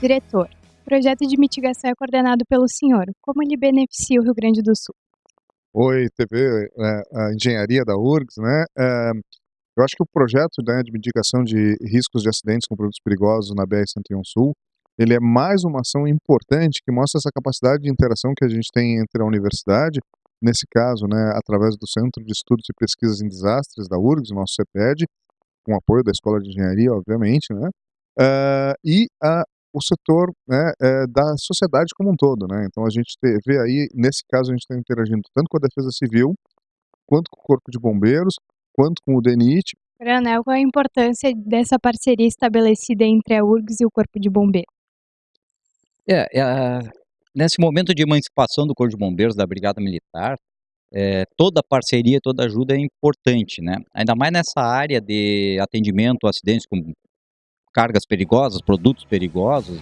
Diretor, o projeto de mitigação é coordenado pelo senhor. Como ele beneficia o Rio Grande do Sul? Oi, TV, é, a engenharia da URGS, né? É, eu acho que o projeto né, de mitigação de riscos de acidentes com produtos perigosos na BR-101 Sul, ele é mais uma ação importante que mostra essa capacidade de interação que a gente tem entre a universidade, nesse caso, né, através do Centro de Estudos e Pesquisas em Desastres da URGS, nosso CEPED, com apoio da Escola de Engenharia, obviamente, né? Uh, e a, o setor né, é, da sociedade como um todo. Né? Então a gente te, vê aí, nesse caso, a gente está interagindo tanto com a Defesa Civil, quanto com o Corpo de Bombeiros, quanto com o DENIT. Coronel, qual a importância dessa parceria estabelecida entre a URGS e o Corpo de Bombeiros? É, é, nesse momento de emancipação do Corpo de Bombeiros, da Brigada Militar, é, toda parceria, toda ajuda é importante, né? Ainda mais nessa área de atendimento a acidentes com cargas perigosas, produtos perigosos,